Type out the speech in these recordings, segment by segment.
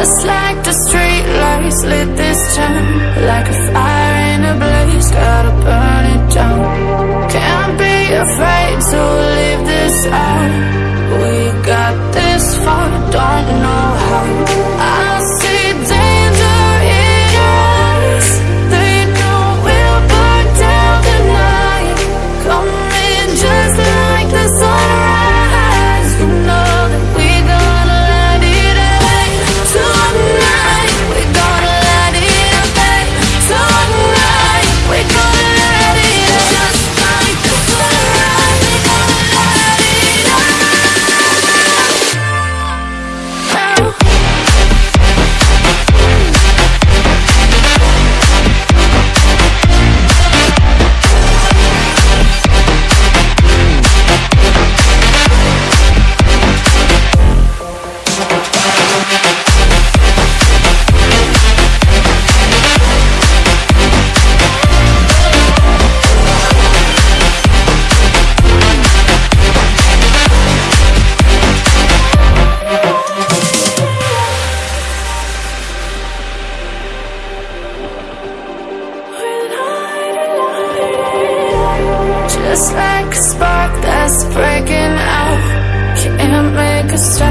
Just like the street lights lit this town Like a fire in a blaze, gotta burn it down. Can't be afraid to leave this out. We got this far, don't know Just like a spark that's breaking out. Can't make a stop.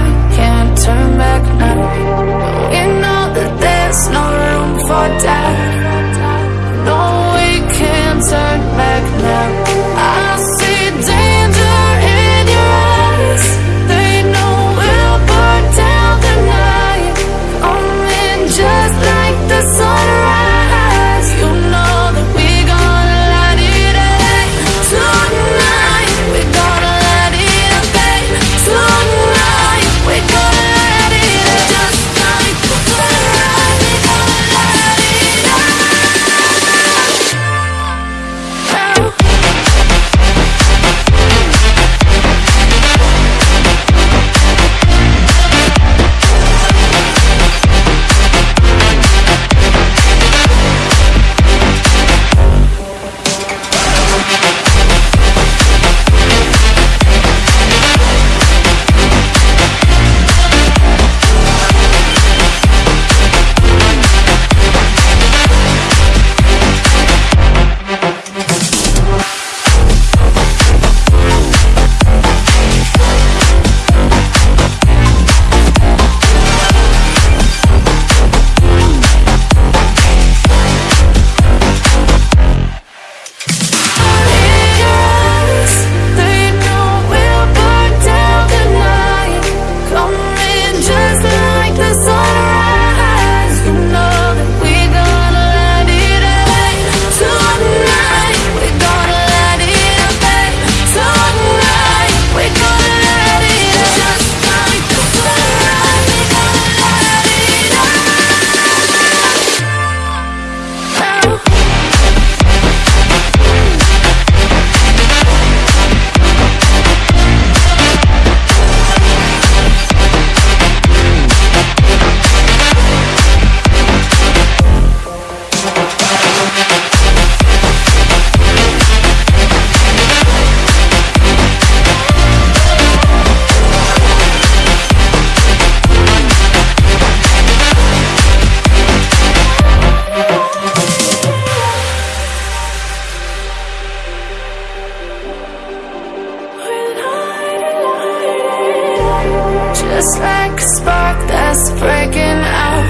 just like a spark that's breaking out.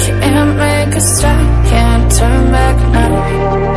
Can't make a stop, can't turn back now.